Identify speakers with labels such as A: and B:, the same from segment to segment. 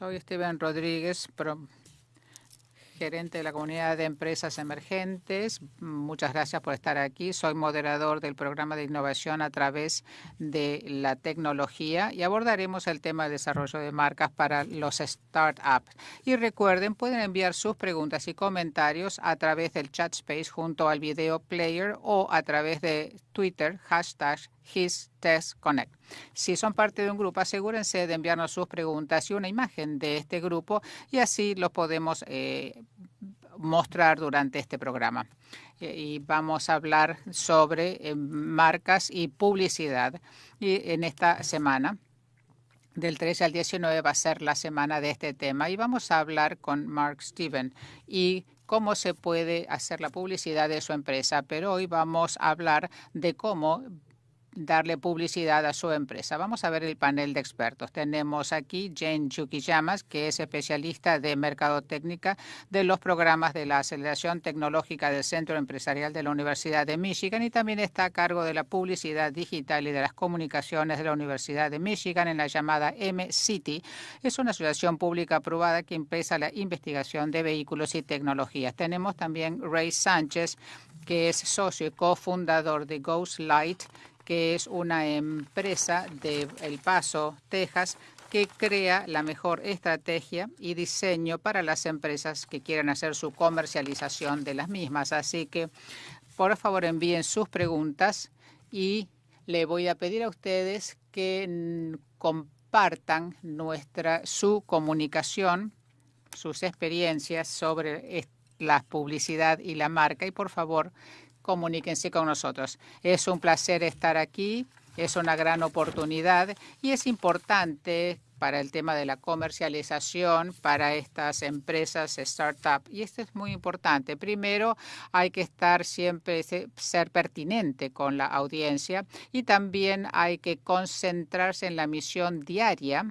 A: Soy Steven Rodríguez, gerente de la comunidad de empresas emergentes. Muchas gracias por estar aquí. Soy moderador del programa de innovación a través de la tecnología y abordaremos el tema de desarrollo de marcas para los startups. Y recuerden, pueden enviar sus preguntas y comentarios a través del chat space junto al video player o a través de Twitter, hashtag HisTestConnect. Si son parte de un grupo, asegúrense de enviarnos sus preguntas y una imagen de este grupo y así lo podemos eh, mostrar durante este programa. Y vamos a hablar sobre eh, marcas y publicidad y en esta semana. Del 13 al 19 va a ser la semana de este tema y vamos a hablar con Mark Steven y cómo se puede hacer la publicidad de su empresa. Pero hoy vamos a hablar de cómo darle publicidad a su empresa. Vamos a ver el panel de expertos. Tenemos aquí Jane Chuquillamas, que es especialista de mercadotecnia de los programas de la aceleración tecnológica del Centro Empresarial de la Universidad de Michigan y también está a cargo de la publicidad digital y de las comunicaciones de la Universidad de Michigan en la llamada M-City. Es una asociación pública aprobada que empieza la investigación de vehículos y tecnologías. Tenemos también Ray Sánchez, que es socio y cofundador de Ghost Light, que es una empresa de El Paso, Texas, que crea la mejor estrategia y diseño para las empresas que quieran hacer su comercialización de las mismas. Así que, por favor, envíen sus preguntas y le voy a pedir a ustedes que compartan nuestra su comunicación, sus experiencias sobre la publicidad y la marca y por favor comuníquense con nosotros. Es un placer estar aquí, es una gran oportunidad y es importante para el tema de la comercialización para estas empresas startup. Y esto es muy importante. Primero, hay que estar siempre, ser pertinente con la audiencia y también hay que concentrarse en la misión diaria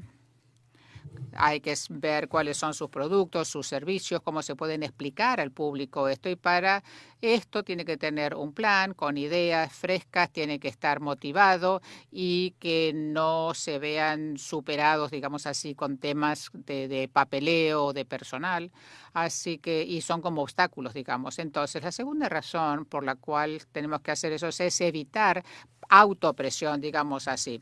A: hay que ver cuáles son sus productos, sus servicios, cómo se pueden explicar al público esto. Y para esto tiene que tener un plan con ideas frescas, tiene que estar motivado y que no se vean superados, digamos así, con temas de, de papeleo, de personal. Así que, y son como obstáculos, digamos. Entonces, la segunda razón por la cual tenemos que hacer eso es evitar autopresión, digamos así.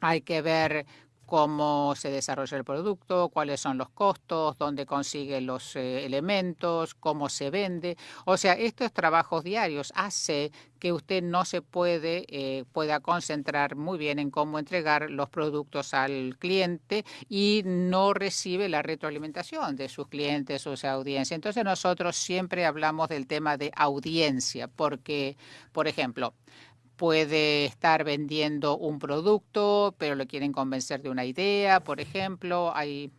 A: Hay que ver cómo se desarrolla el producto, cuáles son los costos, dónde consigue los eh, elementos, cómo se vende. O sea, estos trabajos diarios hace que usted no se puede eh, pueda concentrar muy bien en cómo entregar los productos al cliente y no recibe la retroalimentación de sus clientes o su audiencia. Entonces nosotros siempre hablamos del tema de audiencia porque, por ejemplo, puede estar vendiendo un producto, pero le quieren convencer de una idea, por ejemplo. Hay,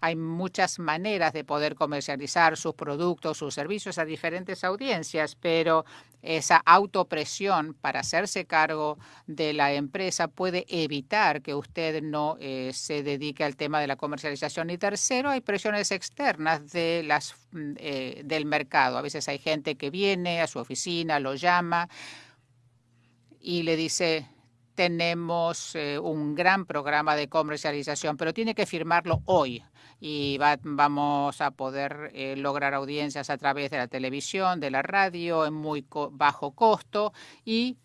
A: hay muchas maneras de poder comercializar sus productos, sus servicios a diferentes audiencias, pero esa autopresión para hacerse cargo de la empresa puede evitar que usted no eh, se dedique al tema de la comercialización. Y tercero, hay presiones externas de las, mm, eh, del mercado. A veces hay gente que viene a su oficina, lo llama, y le dice, tenemos eh, un gran programa de comercialización, pero tiene que firmarlo hoy y vamos a poder eh, lograr audiencias a través de la televisión, de la radio, en muy bajo costo y,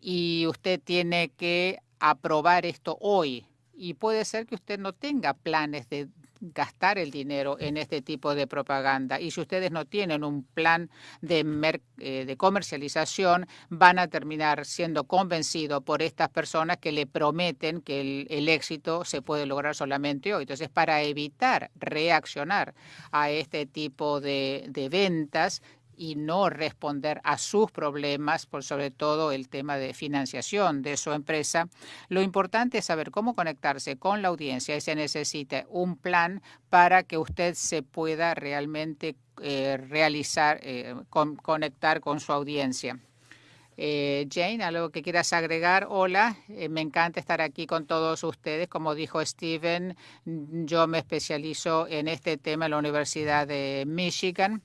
A: y usted tiene que aprobar esto hoy. Y puede ser que usted no tenga planes de gastar el dinero en este tipo de propaganda. Y si ustedes no tienen un plan de, eh, de comercialización, van a terminar siendo convencidos por estas personas que le prometen que el, éxito se puede lograr solamente hoy. Entonces, para evitar reaccionar a este tipo de, de ventas, y no responder a sus problemas, por sobre todo el tema de financiación de su empresa. Lo importante es saber cómo conectarse con la audiencia y se necesita un plan para que usted se pueda realmente eh, realizar, eh, conectar con su audiencia. Eh, Jane, algo que quieras agregar. Hola, me encanta estar aquí con todos ustedes. Como dijo Steven, yo me especializo en este tema en la Universidad de Michigan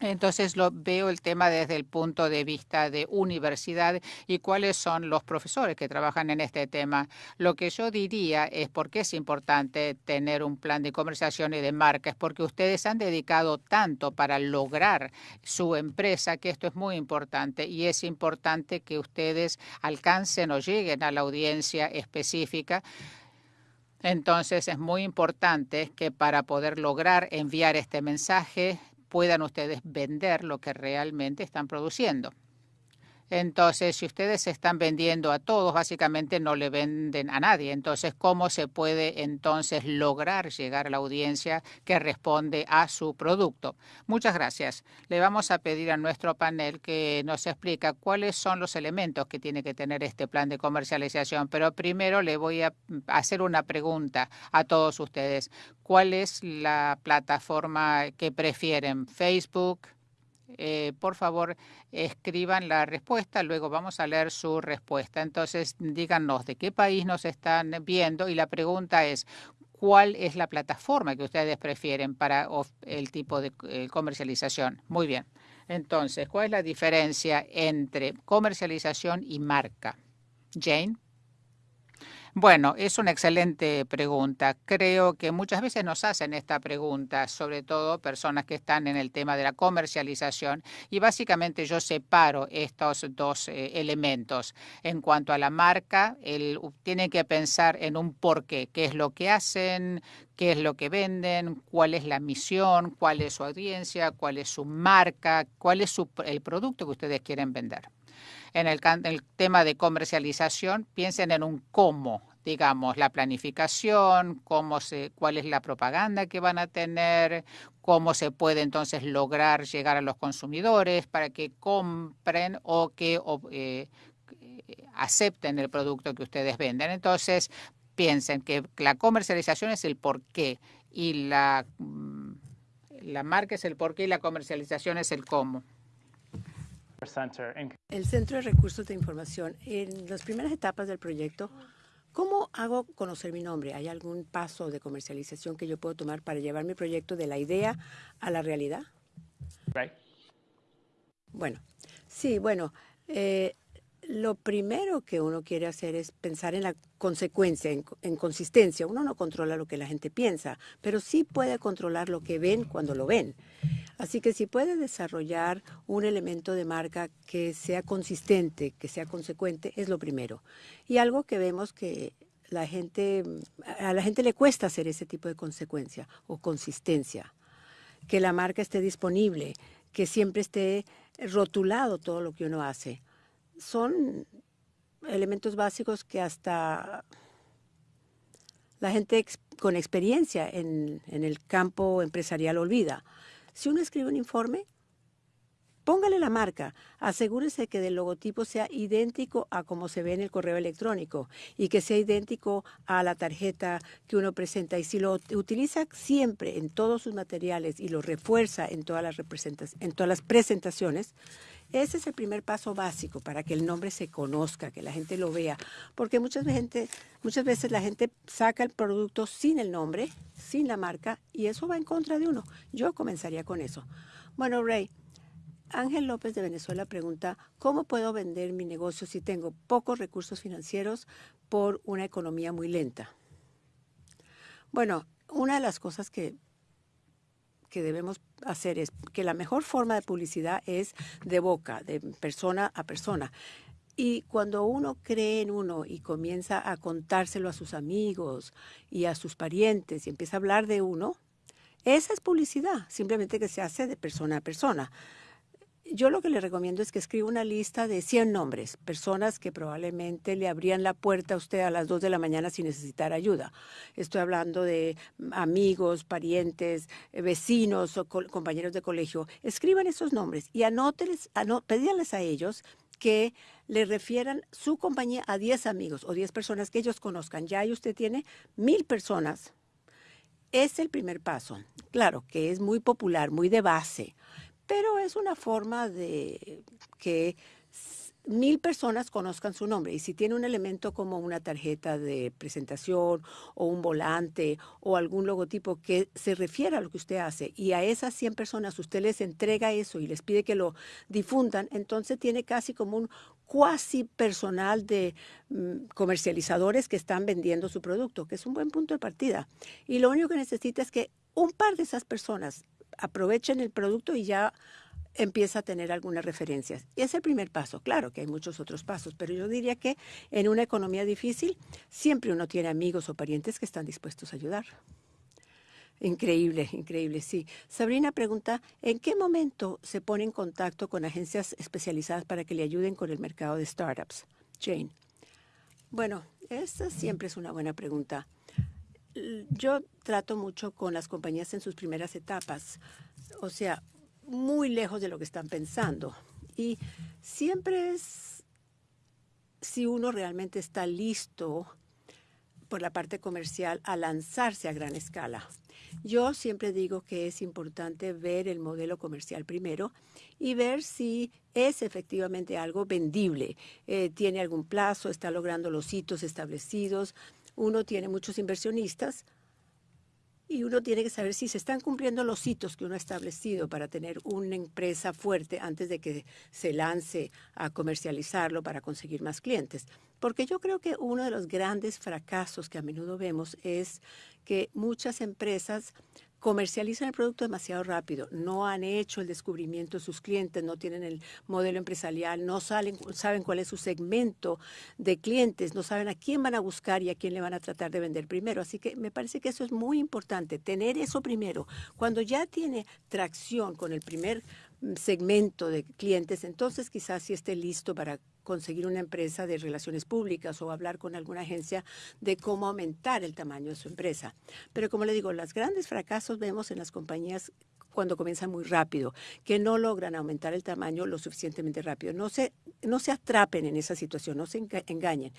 A: Entonces lo veo el tema desde el punto de vista de universidad y cuáles son los profesores que trabajan en este tema. Lo que yo diría es por qué es importante tener un plan de comercialización y de marca, es porque ustedes han dedicado tanto para lograr su empresa que esto es muy importante y es importante que ustedes alcancen o lleguen a la audiencia específica. Entonces es muy importante que para poder lograr enviar este mensaje puedan ustedes vender lo que realmente están produciendo. Entonces, si ustedes están vendiendo a todos, básicamente no le venden a nadie. Entonces, ¿cómo se puede entonces lograr llegar a la audiencia que responde a su producto? Muchas gracias. Le vamos a pedir a nuestro panel que nos explique cuáles son los elementos que tiene que tener este plan de comercialización. Pero primero le voy a hacer una pregunta a todos ustedes. ¿Cuál es la plataforma que prefieren? ¿Facebook? Eh, por favor, escriban la respuesta, luego vamos a leer su respuesta. Entonces, díganos de qué país nos están viendo y la pregunta es, ¿cuál es la plataforma que ustedes prefieren para el tipo de eh, comercialización? Muy bien. Entonces, ¿cuál es la diferencia entre comercialización y marca? Jane. Bueno, es una excelente pregunta. Creo que muchas veces nos hacen esta pregunta, sobre todo personas que están en el tema de la comercialización, y básicamente yo separo estos dos eh, elementos. En cuanto a la marca, el, tienen que pensar en un porqué, qué es lo que hacen, qué es lo que venden, cuál es la misión, cuál es su audiencia, cuál es su marca, cuál es el producto que ustedes quieren vender en el, tema de comercialización, piensen en un cómo, digamos, la planificación, cómo se, cuál es la propaganda que van a tener, cómo se puede entonces lograr llegar a los consumidores para que compren o que eh, acepten el producto que ustedes venden. Entonces, piensen que la comercialización es el porqué y la, mm, la marca es el porqué y la comercialización es el cómo.
B: El Centro de Recursos de Información, en las primeras etapas del proyecto, ¿cómo hago conocer mi nombre? ¿Hay algún paso de comercialización que yo puedo tomar para llevar mi proyecto de la idea a la realidad? Bueno, sí, bueno, eh, lo primero que uno quiere hacer es pensar en la consecuencia, en, consistencia. Uno no controla lo que la gente piensa, pero sí puede controlar lo que ven cuando lo ven. Así que si puede desarrollar un elemento de marca que sea consistente, que sea consecuente, es lo primero. Y algo que vemos que la gente, a la gente le cuesta hacer ese tipo de consecuencia o consistencia. Que la marca esté disponible, que siempre esté rotulado todo lo que uno hace. Son elementos básicos que hasta la gente con experiencia en, en el campo empresarial olvida. Si uno escribe un informe, póngale la marca, asegúrese que el logotipo sea idéntico a como se ve en el correo electrónico y que sea idéntico a la tarjeta que uno presenta. Y si lo utiliza siempre en todos sus materiales y lo refuerza en todas las, en todas las presentaciones, ese es el primer paso básico para que el nombre se conozca, que la gente lo vea. Porque muchas, veces la gente saca el producto sin el nombre, sin la marca, y eso va en contra de uno. Yo comenzaría con eso. Bueno, Ray, Ángel López de Venezuela pregunta, ¿cómo puedo vender mi negocio si tengo pocos recursos financieros por una economía muy lenta? Bueno, una de las cosas que que debemos hacer es que la mejor forma de publicidad es de boca, de persona a persona. Y cuando uno cree en uno y comienza a contárselo a sus amigos y a sus parientes y empieza a hablar de uno, esa es publicidad, simplemente que se hace de persona a persona yo lo que le recomiendo es que escriba una lista de 100 nombres, personas que probablemente le abrían la puerta a usted a las 2 de la mañana sin necesitar ayuda. Estoy hablando de amigos, parientes, eh, vecinos o compañeros de colegio. Escriban esos nombres y anóteles, anó, pedíanles a ellos que le refieran su compañía a 10 amigos o 10 personas que ellos conozcan. Ya ahí usted tiene mil personas. Es el primer paso. Claro que es muy popular, muy de base, pero es una forma de que mil personas conozcan su nombre. Y si tiene un elemento como una tarjeta de presentación o un volante o algún logotipo que se refiera a lo que usted hace y a esas 100 personas usted les entrega eso y les pide que lo difundan, entonces tiene casi como un cuasi personal de mm, comercializadores que están vendiendo su producto, que es un buen punto de partida. Y lo único que necesita es que un par de esas personas aprovechen el producto y ya empieza a tener algunas referencias. Y es el primer paso. Claro que hay muchos otros pasos, pero yo diría que en una economía difícil siempre uno tiene amigos o parientes que están dispuestos a ayudar. Increíble, increíble, sí. Sabrina pregunta, ¿en qué momento se pone en contacto con agencias especializadas para que le ayuden con el mercado de startups? Jane. Bueno, esa siempre es una buena pregunta. Yo trato mucho con las compañías en sus primeras etapas. O sea, muy lejos de lo que están pensando. Y siempre es si uno realmente está listo por la parte comercial a lanzarse a gran escala. Yo siempre digo que es importante ver el modelo comercial primero y ver si es efectivamente algo vendible, eh, tiene algún plazo, está logrando los hitos establecidos. Uno tiene muchos inversionistas, y uno tiene que saber si se están cumpliendo los hitos que uno ha establecido para tener una empresa fuerte antes de que se lance a comercializarlo para conseguir más clientes. Porque yo creo que uno de los grandes fracasos que a menudo vemos es que muchas empresas comercializan el producto demasiado rápido, no han hecho el descubrimiento de sus clientes, no tienen el modelo empresarial, no saben cuál es su segmento de clientes, no saben a quién van a buscar y a quién le van a tratar de vender primero. Así que me parece que eso es muy importante, tener eso primero. Cuando ya tiene tracción con el primer mm, segmento de clientes, entonces quizás sí esté listo para conseguir una empresa de relaciones públicas o hablar con alguna agencia de cómo aumentar el tamaño de su empresa. Pero como le digo, los grandes fracasos vemos en las compañías cuando comienzan muy rápido, que no logran aumentar el tamaño lo suficientemente rápido. No se, no se atrapen en esa situación, no se engañen.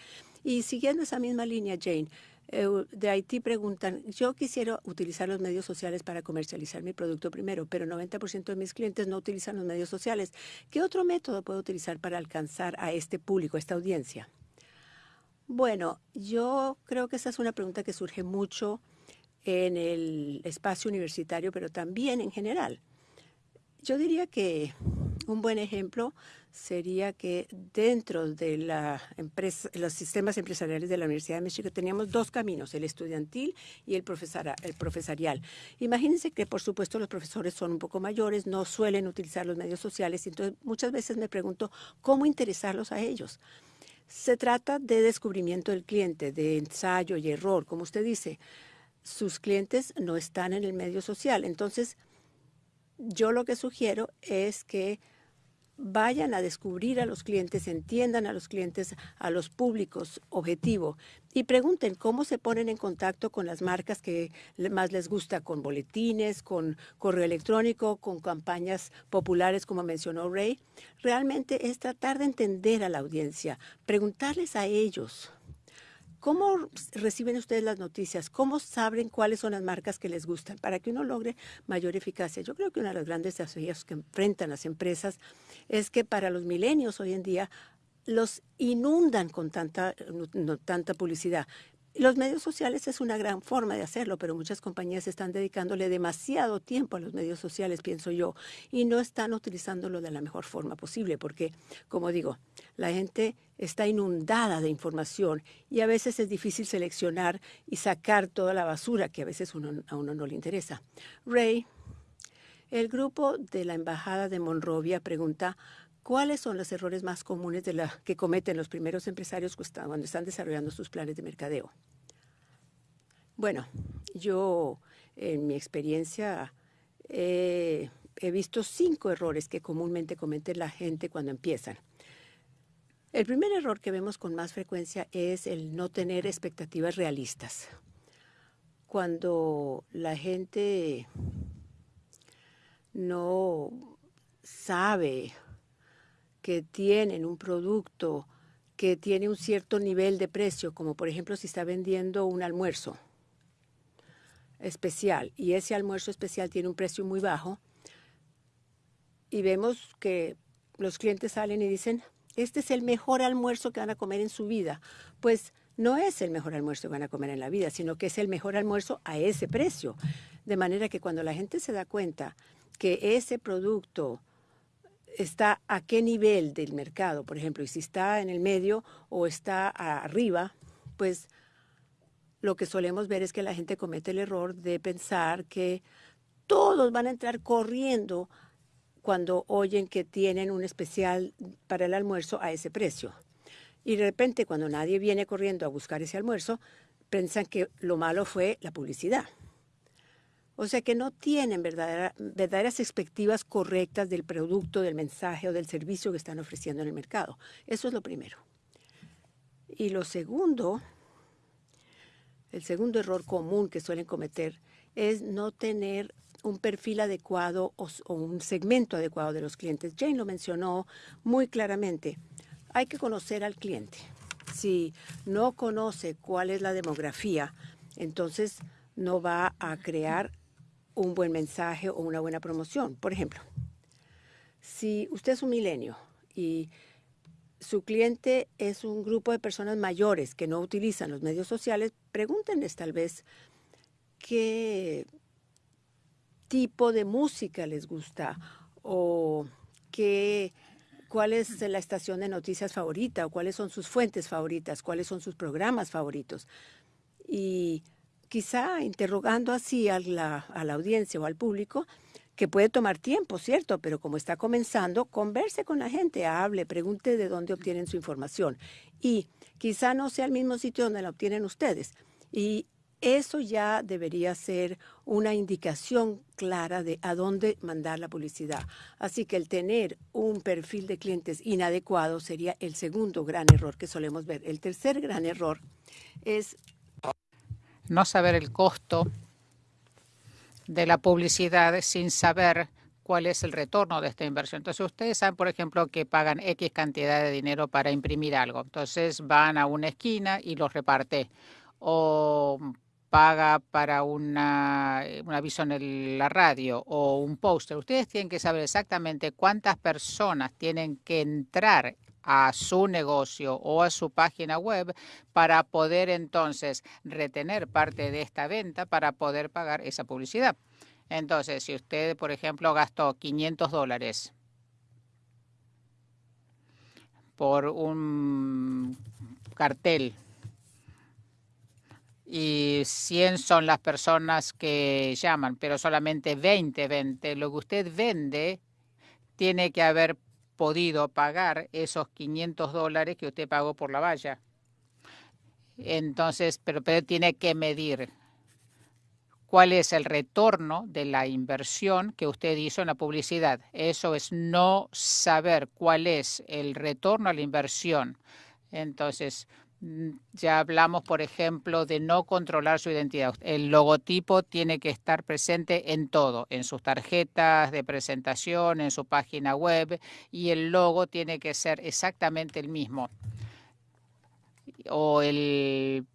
B: Y siguiendo esa misma línea, Jane, de Haití preguntan, yo quisiera utilizar los medios sociales para comercializar mi producto primero, pero 90% de mis clientes no utilizan los medios sociales. ¿Qué otro método puedo utilizar para alcanzar a este público, a esta audiencia? Bueno, yo creo que esa es una pregunta que surge mucho en el espacio universitario, pero también en general. Yo diría que un buen ejemplo sería que dentro de la empresa, los sistemas empresariales de la Universidad de México teníamos dos caminos, el estudiantil y el, el profesorial. Imagínense que, por supuesto, los profesores son un poco mayores, no suelen utilizar los medios sociales, entonces muchas veces me pregunto cómo interesarlos a ellos. Se trata de descubrimiento del cliente, de ensayo y error, como usted dice. Sus clientes no están en el medio social, entonces yo lo que sugiero es que vayan a descubrir a los clientes, entiendan a los clientes, a los públicos objetivo. Y pregunten cómo se ponen en contacto con las marcas que más les gusta, con boletines, con correo electrónico, con campañas populares como mencionó Ray. Realmente es tratar de entender a la audiencia, preguntarles a ellos ¿Cómo reciben ustedes las noticias? ¿Cómo saben cuáles son las marcas que les gustan para que uno logre mayor eficacia? Yo creo que uno de los grandes desafíos que enfrentan las empresas es que para los milenios hoy en día los inundan con tanta, tanta publicidad. Los medios sociales es una gran forma de hacerlo, pero muchas compañías están dedicándole demasiado tiempo a los medios sociales, pienso yo, y no están utilizándolo de la mejor forma posible, porque, como digo, la gente está inundada de información y a veces es difícil seleccionar y sacar toda la basura que a veces a uno no le interesa. Ray, el grupo de la Embajada de Monrovia pregunta, ¿Cuáles son los errores más comunes que cometen los primeros empresarios cuando están desarrollando sus planes de mercadeo? Bueno, yo en mi experiencia he visto cinco errores que comúnmente comete la gente cuando empiezan. El primer error que vemos con más frecuencia es el no tener expectativas realistas. Cuando la gente no sabe que tienen un producto que tiene un cierto nivel de precio, como por ejemplo si está vendiendo un almuerzo especial y ese almuerzo especial tiene un precio muy bajo y vemos que los clientes salen y dicen, este es el mejor almuerzo que van a comer en su vida. Pues no es el mejor almuerzo que van a comer en la vida, sino que es el mejor almuerzo a ese precio. De manera que cuando la gente se da cuenta que ese producto está a qué nivel del mercado, por ejemplo, y si está en el medio o está arriba, pues lo que solemos ver es que la gente comete el error de pensar que todos van a entrar corriendo cuando oyen que tienen un especial para el almuerzo a ese precio. Y de repente, cuando nadie viene corriendo a buscar ese almuerzo, piensan que lo malo fue la publicidad. O sea que no tienen verdaderas expectativas correctas del producto, del mensaje o del servicio que están ofreciendo en el mercado. Eso es lo primero. Y lo segundo, el segundo error común que suelen cometer es no tener un perfil adecuado o, un segmento adecuado de los clientes. Jane lo mencionó muy claramente. Hay que conocer al cliente. Si no conoce cuál es la demografía, entonces no va a crear un buen mensaje o una buena promoción. Por ejemplo, si usted es un milenio y su cliente es un grupo de personas mayores que no utilizan los medios sociales, pregúntenles tal vez qué tipo de música les gusta o qué, cuál es la estación de noticias favorita o cuáles son sus fuentes favoritas, cuáles son sus programas favoritos. Y quizá interrogando así a la, a la audiencia o al público, que puede tomar tiempo, ¿cierto? Pero como está comenzando, converse con la gente, hable, pregunte de dónde obtienen su información. Y quizá no sea el mismo sitio donde la obtienen ustedes. Y eso ya debería ser una indicación clara de a dónde mandar la publicidad. Así que el tener un perfil de clientes inadecuado sería el segundo gran error que solemos ver. El tercer gran error es
A: no saber el costo de la publicidad sin saber cuál es el retorno de esta inversión. Entonces, ustedes saben, por ejemplo, que pagan X cantidad de dinero para imprimir algo. Entonces, van a una esquina y los reparte. O paga para una, un aviso en la radio o un póster, ustedes tienen que saber exactamente cuántas personas tienen que entrar a su negocio o a su página web para poder entonces retener parte de esta venta para poder pagar esa publicidad. Entonces, si usted, por ejemplo, gastó 500 dólares por un cartel y 100 son las personas que llaman, pero solamente 20 vende. Lo que usted vende tiene que haber podido pagar esos 500 dólares que usted pagó por la valla. Entonces, pero, pero tiene que medir cuál es el retorno de la inversión que usted hizo en la publicidad. Eso es no saber cuál es el retorno a la inversión. Entonces, ya hablamos, por ejemplo, de no controlar su identidad. El logotipo tiene que estar presente en todo, en sus tarjetas de presentación, en su página web, y el logo tiene que ser exactamente el mismo. O el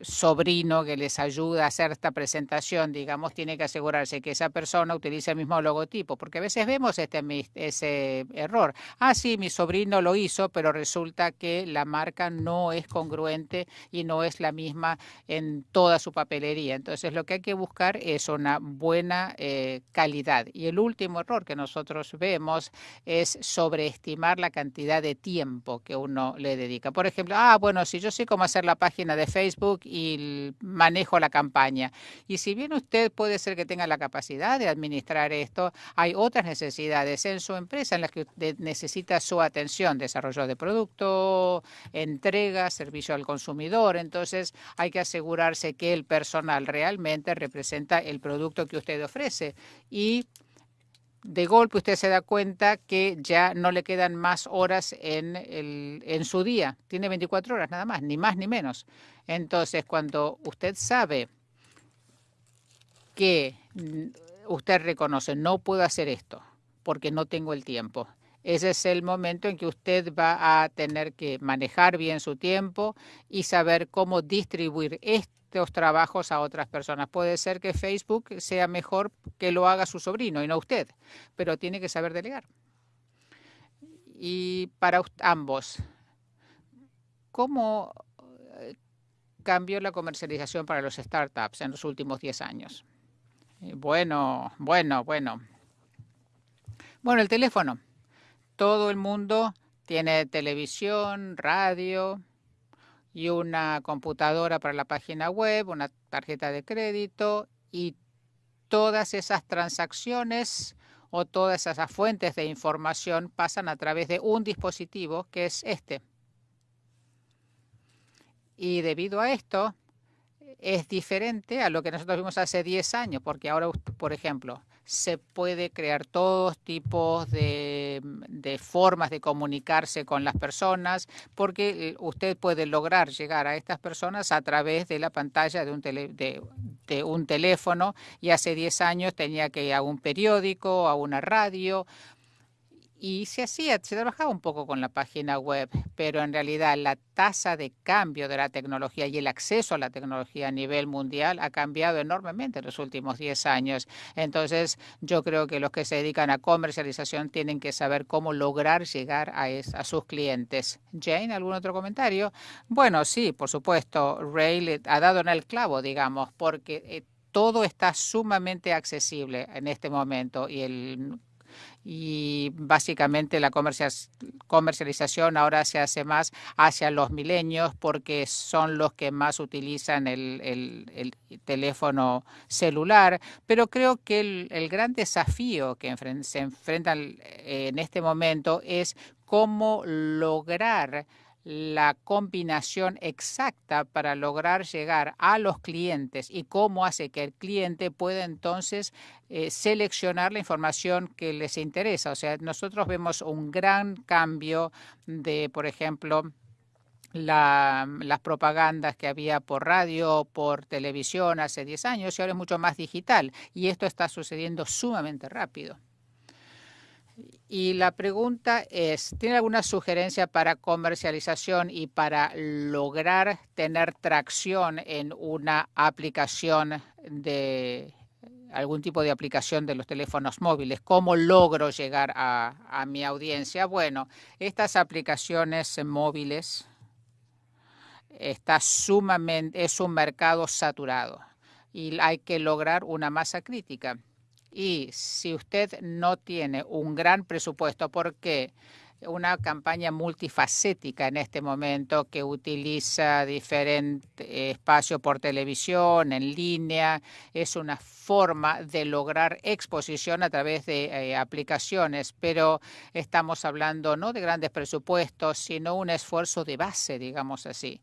A: sobrino que les ayuda a hacer esta presentación, digamos, tiene que asegurarse que esa persona utilice el mismo logotipo, porque a veces vemos este, ese error. Ah, sí, mi sobrino lo hizo, pero resulta que la marca no es congruente y no es la misma en toda su papelería. Entonces, lo que hay que buscar es una buena eh, calidad. Y el último error que nosotros vemos es sobreestimar la cantidad de tiempo que uno le dedica. Por ejemplo, ah, bueno, si yo sé cómo hacer la página de Facebook y manejo la campaña. Y si bien usted puede ser que tenga la capacidad de administrar esto, hay otras necesidades en su empresa en las que usted necesita su atención, desarrollo de producto, entrega, servicio al consumidor. Entonces hay que asegurarse que el personal realmente representa el producto que usted ofrece. Y de golpe usted se da cuenta que ya no le quedan más horas en, el, en su día. Tiene 24 horas nada más, ni más ni menos. Entonces, cuando usted sabe que usted reconoce, no puedo hacer esto porque no tengo el tiempo, ese es el momento en que usted va a tener que manejar bien su tiempo y saber cómo distribuir esto los trabajos a otras personas. Puede ser que Facebook sea mejor que lo haga su sobrino y no usted, pero tiene que saber delegar. Y para ambos, ¿cómo eh, cambió la comercialización para los startups en los últimos 10 años? Eh, bueno, bueno, bueno. Bueno, el teléfono. Todo el mundo tiene televisión, radio y una computadora para la página web, una tarjeta de crédito y todas esas transacciones o todas esas fuentes de información pasan a través de un dispositivo que es este. Y debido a esto, es diferente a lo que nosotros vimos hace 10 años, porque ahora, por ejemplo, se puede crear todos tipos de, formas de comunicarse con las personas, porque usted puede lograr llegar a estas personas a través de la pantalla de un, de un teléfono y hace 10 años tenía que ir a un periódico, a una radio, y se hacía, se trabajaba un poco con la página web, pero en realidad la tasa de cambio de la tecnología y el acceso a la tecnología a nivel mundial ha cambiado enormemente en los últimos 10 años. Entonces, yo creo que los que se dedican a comercialización tienen que saber cómo lograr llegar a, sus clientes. Jane, ¿algún otro comentario? Bueno, sí, por supuesto, Ray ha dado en el clavo, digamos, porque eh, todo está sumamente accesible en este momento y el y básicamente la comercialización ahora se hace más hacia los milenios porque son los que más utilizan el, teléfono celular, pero creo que el, el gran desafío que se enfrentan en este momento es cómo lograr la combinación exacta para lograr llegar a los clientes y cómo hace que el cliente pueda entonces eh, seleccionar la información que les interesa. O sea, nosotros vemos un gran cambio de, por ejemplo, las propagandas que había por radio, por televisión hace 10 años y ahora es mucho más digital y esto está sucediendo sumamente rápido. Y la pregunta es, ¿tiene alguna sugerencia para comercialización y para lograr tener tracción en una aplicación de algún tipo de aplicación de los teléfonos móviles? ¿Cómo logro llegar a, mi audiencia? Bueno, estas aplicaciones móviles está sumamente, es un mercado saturado y hay que lograr una masa crítica. Y si usted no tiene un gran presupuesto, porque una campaña multifacética en este momento que utiliza diferentes espacios por televisión, en línea, es una forma de lograr exposición a través de eh, aplicaciones, pero estamos hablando no de grandes presupuestos, sino un esfuerzo de base, digamos así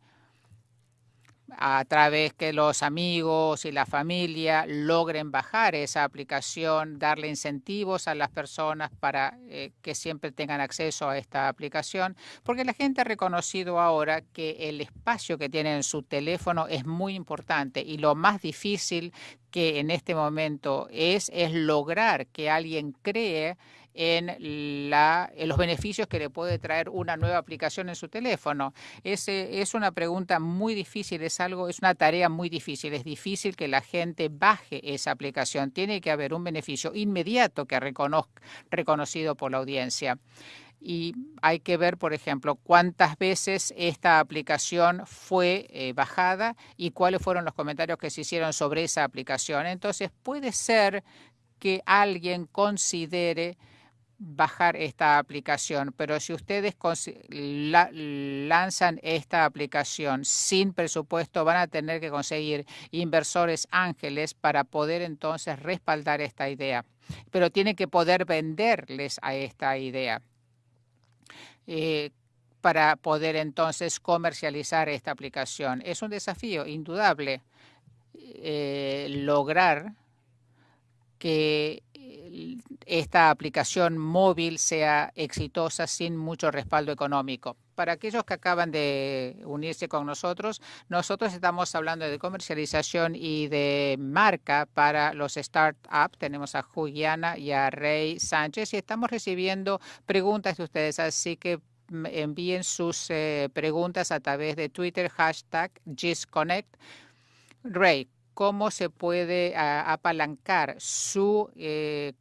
A: a través que los amigos y la familia logren bajar esa aplicación, darle incentivos a las personas para eh, que siempre tengan acceso a esta aplicación, porque la gente ha reconocido ahora que el espacio que tiene en su teléfono es muy importante y lo más difícil que en este momento es es lograr que alguien cree en, la, los beneficios que le puede traer una nueva aplicación en su teléfono. Es, es una pregunta muy difícil, es algo, es una tarea muy difícil. Es difícil que la gente baje esa aplicación. Tiene que haber un beneficio inmediato que reconozca, reconocido por la audiencia y hay que ver, por ejemplo, cuántas veces esta aplicación fue eh, bajada y cuáles fueron los comentarios que se hicieron sobre esa aplicación. Entonces, puede ser que alguien considere bajar esta aplicación, pero si ustedes lanzan esta aplicación sin presupuesto, van a tener que conseguir inversores ángeles para poder entonces respaldar esta idea. Pero tienen que poder venderles a esta idea. Eh, para poder entonces comercializar esta aplicación. Es un desafío indudable eh, lograr que esta aplicación móvil sea exitosa sin mucho respaldo económico. Para aquellos que acaban de unirse con nosotros, nosotros estamos hablando de comercialización y de marca para los startups. Tenemos a Juliana y a Rey Sánchez y estamos recibiendo preguntas de ustedes, así que envíen sus eh, preguntas a través de Twitter, hashtag GISConnect. Ray, cómo se puede apalancar su eh,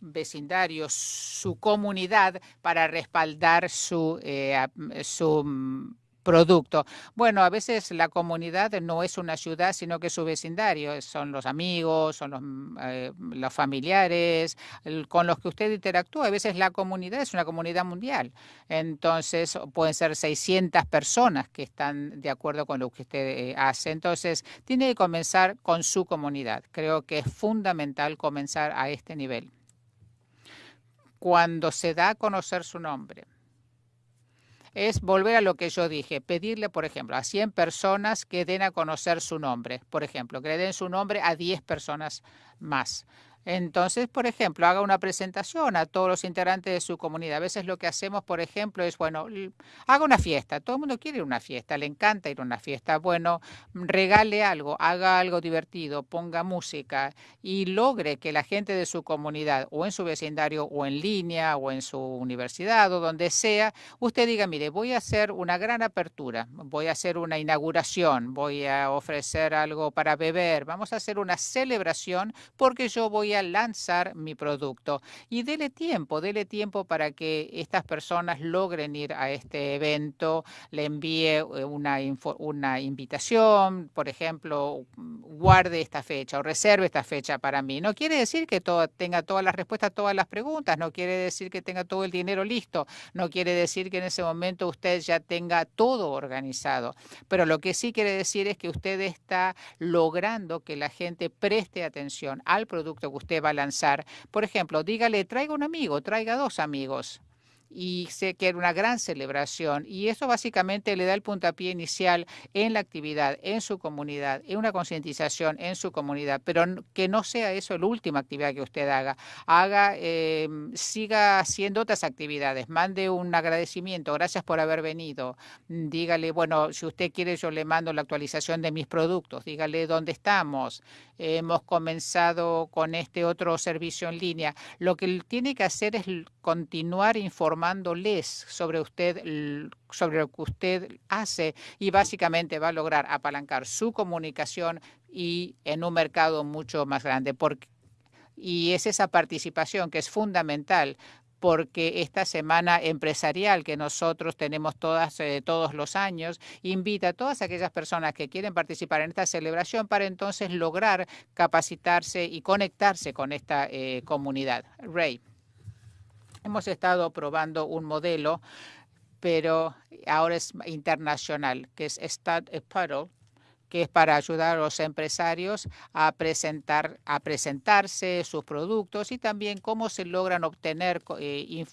A: vecindario, su comunidad para respaldar su, eh, su mm, producto. Bueno, a veces la comunidad no es una ciudad, sino que su vecindario, son los amigos, son los, eh, los familiares con los que usted interactúa. A veces la comunidad es una comunidad mundial. Entonces, pueden ser 600 personas que están de acuerdo con lo que usted eh, hace. Entonces, tiene que comenzar con su comunidad. Creo que es fundamental comenzar a este nivel. Cuando se da a conocer su nombre, es volver a lo que yo dije, pedirle, por ejemplo, a 100 personas que den a conocer su nombre, por ejemplo, que le den su nombre a 10 personas más. Entonces, por ejemplo, haga una presentación a todos los integrantes de su comunidad. A veces lo que hacemos, por ejemplo, es, bueno, haga una fiesta. Todo el mundo quiere ir a una fiesta, le encanta ir a una fiesta. Bueno, regale algo, haga algo divertido, ponga música y logre que la gente de su comunidad o en su vecindario o en línea o en su universidad o donde sea, usted diga, mire, voy a hacer una gran apertura, voy a hacer una inauguración, voy a ofrecer algo para beber, vamos a hacer una celebración porque yo voy lanzar mi producto. Y dele tiempo, dele tiempo para que estas personas logren ir a este evento, le envíe eh, una, una invitación, por ejemplo, guarde esta fecha o reserve esta fecha para mí. No quiere decir que tenga todas las respuestas a todas las preguntas, no quiere decir que tenga todo el dinero listo, no quiere decir que en ese momento usted ya tenga todo organizado, pero lo que sí quiere decir es que usted está logrando que la gente preste atención al producto que usted va a lanzar. Por ejemplo, dígale, traiga un amigo, traiga dos amigos y sé que era una gran celebración y eso básicamente le da el puntapié inicial en la actividad, en su comunidad, en una concientización en su comunidad, pero que no sea eso la última actividad que usted haga. Haga, eh, siga haciendo otras actividades, mande un agradecimiento, gracias por haber venido, dígale, bueno, si usted quiere yo le mando la actualización de mis productos, dígale dónde estamos, hemos comenzado con este otro servicio en línea. Lo que tiene que hacer es continuar informándoles sobre usted, sobre lo que usted hace y básicamente va a lograr apalancar su comunicación y en un mercado mucho más grande. y es esa participación que es fundamental porque esta semana empresarial que nosotros tenemos todas, eh, todos los años invita a todas aquellas personas que quieren participar en esta celebración para entonces lograr capacitarse y conectarse con esta eh, comunidad. Ray, hemos estado probando un modelo, pero ahora es internacional, que es a Puddle, que es para ayudar a los empresarios a presentar a presentarse sus productos y también cómo se logran obtener eh,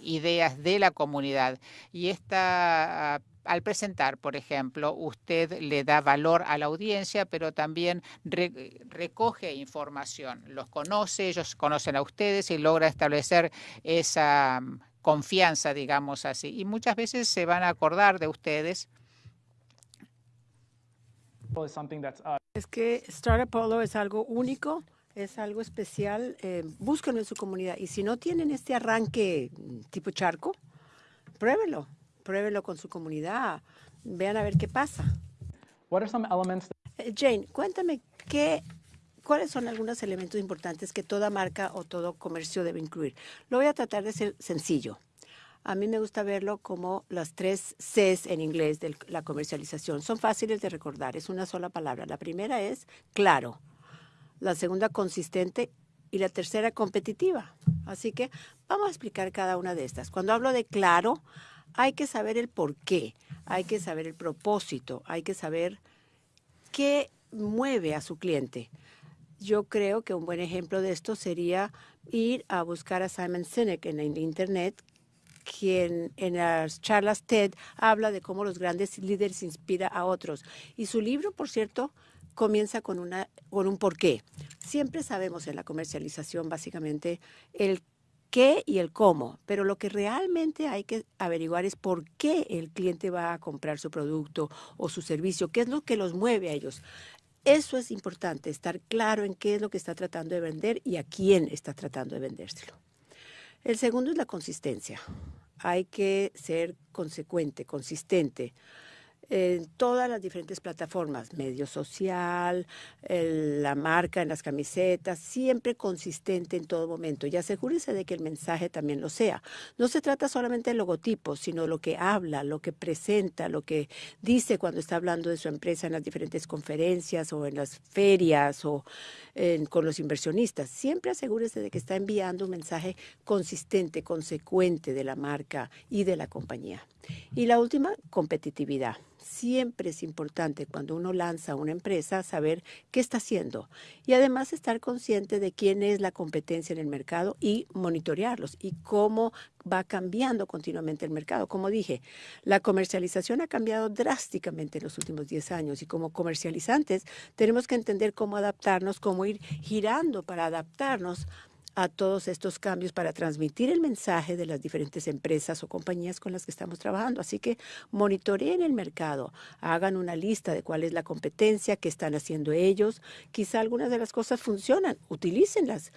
A: ideas de la comunidad. Y esta al presentar, por ejemplo, usted le da valor a la audiencia, pero también recoge información, los conoce, ellos conocen a ustedes y logra establecer esa mm, confianza, digamos así. Y muchas veces se van a acordar de ustedes
B: Uh, es que Startup Polo es algo único, es algo especial. Eh, búsquenlo en su comunidad. Y si no tienen este arranque tipo charco, pruébelo. Pruébelo con su comunidad. Vean a ver qué pasa. Eh, Jane, cuéntame qué ¿Cuáles son algunos elementos importantes que toda marca o todo comercio debe incluir? Lo voy a tratar de ser sencillo. A mí me gusta verlo como las tres Cs en inglés de la comercialización. Son fáciles de recordar, es una sola palabra. La primera es claro, la segunda consistente y la tercera competitiva. Así que vamos a explicar cada una de estas. Cuando hablo de claro, hay que saber el por qué, hay que saber el propósito, hay que saber qué mueve a su cliente. Yo creo que un buen ejemplo de esto sería ir a buscar a Simon Sinek en Internet, quien en las charlas TED habla de cómo los grandes líderes inspiran a otros. Y su libro, por cierto, comienza con, una, con un porqué. Siempre sabemos en la comercialización básicamente el qué y el cómo, pero lo que realmente hay que averiguar es por qué el cliente va a comprar su producto o su servicio, qué es lo que los mueve a ellos. Eso es importante, estar claro en qué es lo que está tratando de vender y a quién está tratando de vendérselo. El segundo es la consistencia. Hay que ser consecuente, consistente. En todas las diferentes plataformas, medio social, la marca en las camisetas, siempre consistente en todo momento. Y asegúrese de que el mensaje también lo sea. No se trata solamente del logotipo, sino lo que habla, lo que presenta, lo que dice cuando está hablando de su empresa en las diferentes conferencias o en las ferias o con los inversionistas. Siempre asegúrese de que está enviando un mensaje consistente, consecuente de la marca y de la compañía. Y la última, competitividad. Siempre es importante cuando uno lanza una empresa saber qué está haciendo y además estar consciente de quién es la competencia en el mercado y monitorearlos y cómo va cambiando continuamente el mercado. Como dije, la comercialización ha cambiado drásticamente en los últimos 10 años y como comercializantes tenemos que entender cómo adaptarnos, cómo ir girando para adaptarnos a todos estos cambios para transmitir el mensaje de las diferentes empresas o compañías con las que estamos trabajando. Así que monitoreen el mercado, hagan una lista de cuál es la competencia, qué están haciendo ellos. Quizá algunas de las cosas funcionan, utilícenlas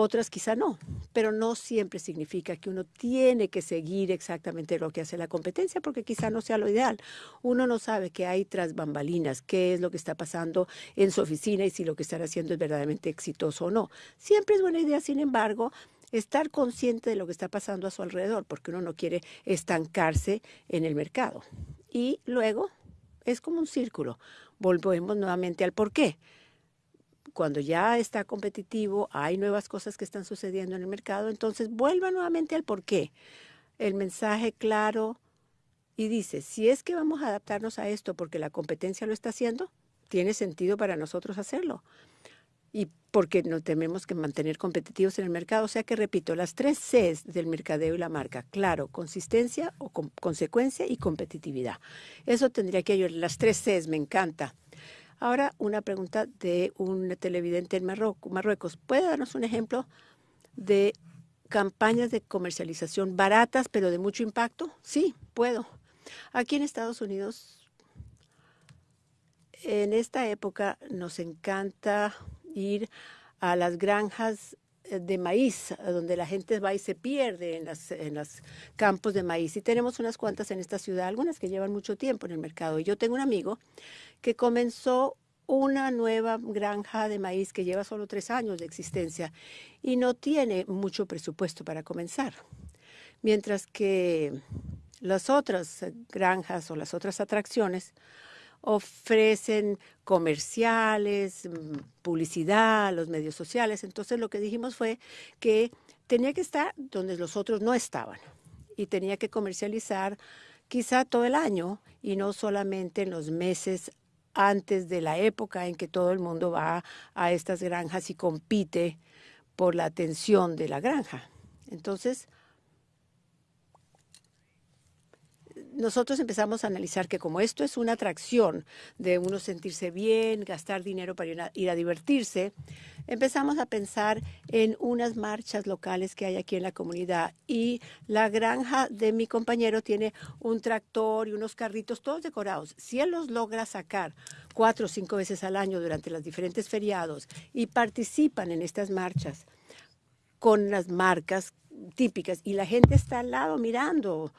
B: otras quizá no, pero no siempre significa que uno tiene que seguir exactamente lo que hace la competencia porque quizá no sea lo ideal. Uno no sabe qué hay tras bambalinas, qué es lo que está pasando en su oficina y si lo que están haciendo es verdaderamente exitoso o no. Siempre es buena idea, sin embargo, estar consciente de lo que está pasando a su alrededor porque uno no quiere estancarse en el mercado. Y luego es como un círculo. Volvemos nuevamente al por qué cuando ya está competitivo, hay nuevas cosas que están sucediendo en el mercado, entonces vuelva nuevamente al por qué. El mensaje claro y dice, si es que vamos a adaptarnos a esto porque la competencia lo está haciendo, tiene sentido para nosotros hacerlo. Y porque no tenemos que mantener competitivos en el mercado. O sea que, repito, las tres Cs del mercadeo y la marca, claro, consistencia o consecuencia y competitividad. Eso tendría que ayudar. Las tres Cs me encanta. Ahora, una pregunta de un televidente en Marruecos. ¿Puede darnos un ejemplo de campañas de comercialización baratas pero de mucho impacto? Sí, puedo. Aquí en Estados Unidos, en esta época nos encanta ir a las granjas de maíz, donde la gente va y se pierde en los campos de maíz. Y tenemos unas cuantas en esta ciudad, algunas que llevan mucho tiempo en el mercado. Y yo tengo un amigo que comenzó una nueva granja de maíz que lleva solo tres años de existencia y no tiene mucho presupuesto para comenzar. Mientras que las otras granjas o las otras atracciones ofrecen comerciales, mm, publicidad, los medios sociales. Entonces lo que dijimos fue que tenía que estar donde los otros no estaban y tenía que comercializar quizá todo el año y no solamente en los meses antes de la época en que todo el mundo va a estas granjas y compite por la atención de la granja. Entonces, nosotros empezamos a analizar que como esto es una atracción de uno sentirse bien, gastar dinero para ir a, divertirse, empezamos a pensar en unas marchas locales que hay aquí en la comunidad. Y la granja de mi compañero tiene un tractor y unos carritos todos decorados. Si él los logra sacar cuatro o cinco veces al año durante los diferentes feriados y participan en estas marchas con las marcas típicas y la gente está al lado mirando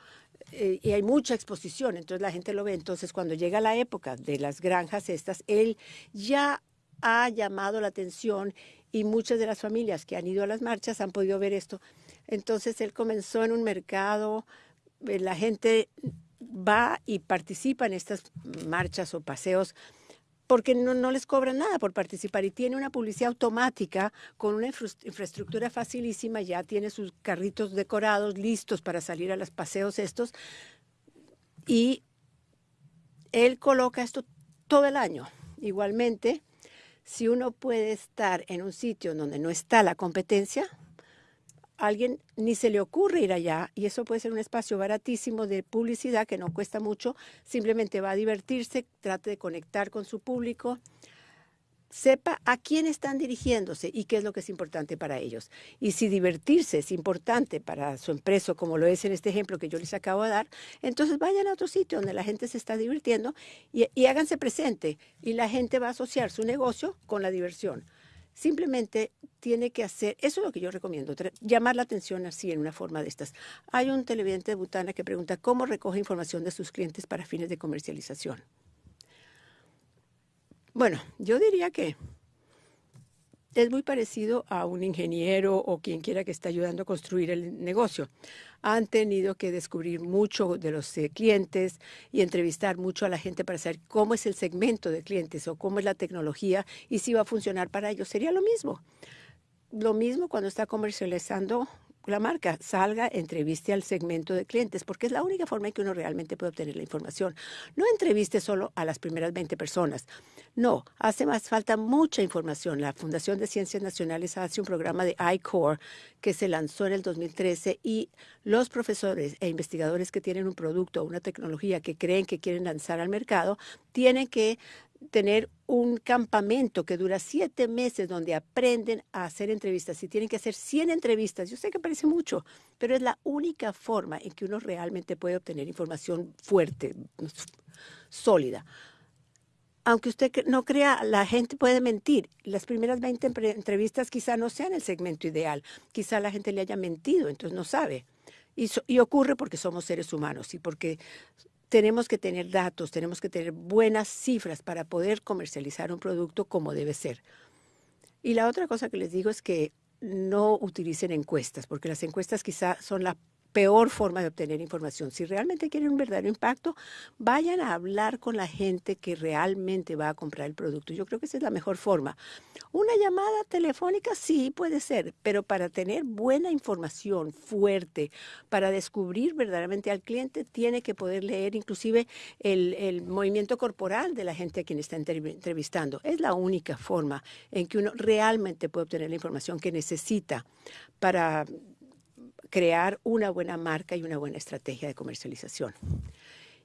B: eh, y hay mucha exposición, entonces la gente lo ve. Entonces, cuando llega la época de las granjas estas, él ya ha llamado la atención y muchas de las familias que han ido a las marchas han podido ver esto. Entonces, él comenzó en un mercado, eh, la gente va y participa en estas marchas o paseos porque no, les cobran nada por participar y tiene una publicidad automática con una infraestructura facilísima, ya tiene sus carritos decorados listos para salir a los paseos estos y él coloca esto todo el año. Igualmente, si uno puede estar en un sitio donde no está la competencia, alguien ni se le ocurre ir allá y eso puede ser un espacio baratísimo de publicidad que no cuesta mucho, simplemente va a divertirse, trate de conectar con su público, sepa a quién están dirigiéndose y qué es lo que es importante para ellos. Y si divertirse es importante para su empresa, como lo es en este ejemplo que yo les acabo de dar, entonces vayan a otro sitio donde la gente se está divirtiendo y, y háganse presente y la gente va a asociar su negocio con la diversión. Simplemente tiene que hacer, eso es lo que yo recomiendo, llamar la atención así en una forma de estas. Hay un televidente de Butana que pregunta cómo recoge información de sus clientes para fines de comercialización. Bueno, yo diría que es muy parecido a un ingeniero o quien quiera que esté ayudando a construir el negocio. Han tenido que descubrir mucho de los eh, clientes y entrevistar mucho a la gente para saber cómo es el segmento de clientes o cómo es la tecnología y si va a funcionar para ellos. Sería lo mismo. Lo mismo cuando está comercializando la marca salga, entreviste al segmento de clientes, porque es la única forma en que uno realmente puede obtener la información. No entreviste solo a las primeras 20 personas. No, hace más falta mucha información. La Fundación de Ciencias Nacionales hace un programa de iCore que se lanzó en el 2013 y los profesores e investigadores que tienen un producto o una tecnología que creen que quieren lanzar al mercado tienen que tener un campamento que dura siete meses donde aprenden a hacer entrevistas y tienen que hacer 100 entrevistas. Yo sé que parece mucho, pero es la única forma en que uno realmente puede obtener información fuerte, sólida. Aunque usted no crea, la gente puede mentir. Las primeras 20 entrevistas quizá no sean el segmento ideal. Quizá la gente le haya mentido, entonces no sabe. Y, y, ocurre porque somos seres humanos y porque tenemos que tener datos, tenemos que tener buenas cifras para poder comercializar un producto como debe ser. Y la otra cosa que les digo es que no utilicen encuestas, porque las encuestas quizá son la peor forma de obtener información. Si realmente quieren un verdadero impacto, vayan a hablar con la gente que realmente va a comprar el producto. Yo creo que esa es la mejor forma. Una llamada telefónica sí puede ser, pero para tener buena información fuerte, para descubrir verdaderamente al cliente, tiene que poder leer inclusive el, movimiento corporal de la gente a quien está entrevistando. Es la única forma en que uno realmente puede obtener la información que necesita para crear una buena marca y una buena estrategia de comercialización.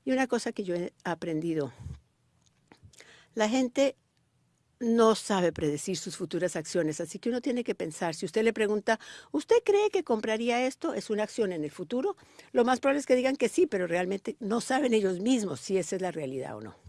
B: Y una cosa que yo he aprendido, la gente no sabe predecir sus futuras acciones, así que uno tiene que pensar, si usted le pregunta, ¿usted cree que compraría esto? ¿Es una acción en el futuro? Lo más probable es que digan que sí, pero realmente no saben ellos mismos si esa es la realidad o no.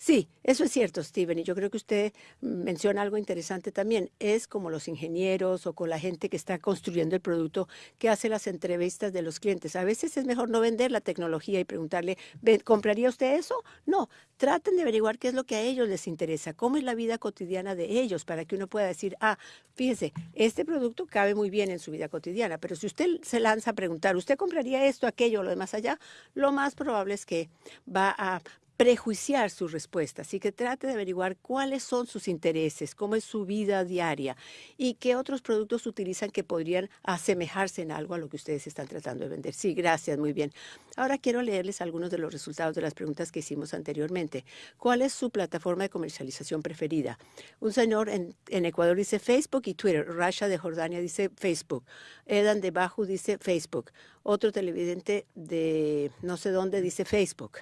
B: Sí, eso es cierto, Steven, y yo creo que usted menciona algo interesante también. Es como los ingenieros o con la gente que está construyendo el producto que hace las entrevistas de los clientes. A veces es mejor no vender la tecnología y preguntarle, ¿compraría usted eso? No, traten de averiguar qué es lo que a ellos les interesa, cómo es la vida cotidiana de ellos, para que uno pueda decir, ah, fíjese, este producto cabe muy bien en su vida cotidiana, pero si usted se lanza a preguntar, ¿usted compraría esto, aquello, lo demás allá? Lo más probable es que va a prejuiciar su respuesta, así que trate de averiguar cuáles son sus intereses, cómo es su vida diaria y qué otros productos utilizan que podrían asemejarse en algo a lo que ustedes están tratando de vender. Sí, gracias, muy bien. Ahora quiero leerles algunos de los resultados de las preguntas que hicimos anteriormente. ¿Cuál es su plataforma de comercialización preferida? Un señor en, Ecuador dice Facebook y Twitter. Rasha de Jordania dice Facebook. Edan de Bajo dice Facebook. Otro televidente de no sé dónde dice Facebook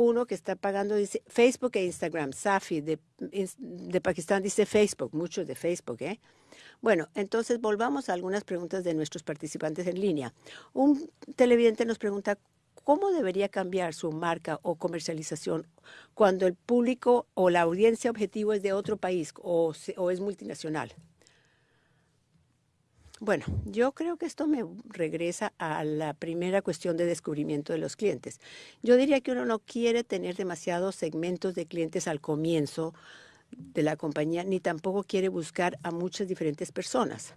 B: uno que está pagando, dice Facebook e Instagram. Safi de, de Pakistán dice Facebook, muchos de Facebook, ¿eh? Bueno, entonces volvamos a algunas preguntas de nuestros participantes en línea. Un televidente nos pregunta, ¿cómo debería cambiar su marca o comercialización cuando el público o la audiencia objetivo es de otro país o, o es multinacional? Bueno, yo creo que esto me regresa a la primera cuestión de descubrimiento de los clientes. Yo diría que uno no quiere tener demasiados segmentos de clientes al comienzo de la compañía, ni tampoco quiere buscar a muchas diferentes personas.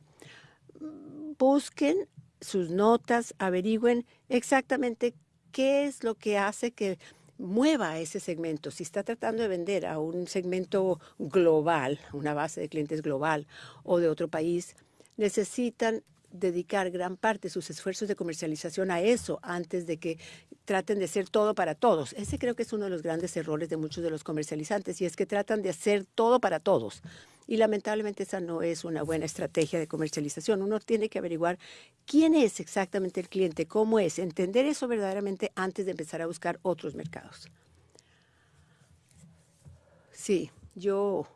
B: Busquen sus notas, averigüen exactamente qué es lo que hace que mueva ese segmento. Si está tratando de vender a un segmento global, una base de clientes global o de otro país, necesitan dedicar gran parte de sus esfuerzos de comercialización a eso antes de que traten de ser todo para todos. Ese creo que es uno de los grandes errores de muchos de los comercializantes y es que tratan de hacer todo para todos. Y lamentablemente esa no es una buena estrategia de comercialización. Uno tiene que averiguar quién es exactamente el cliente, cómo es, entender eso verdaderamente antes de empezar a buscar otros mercados. Sí, yo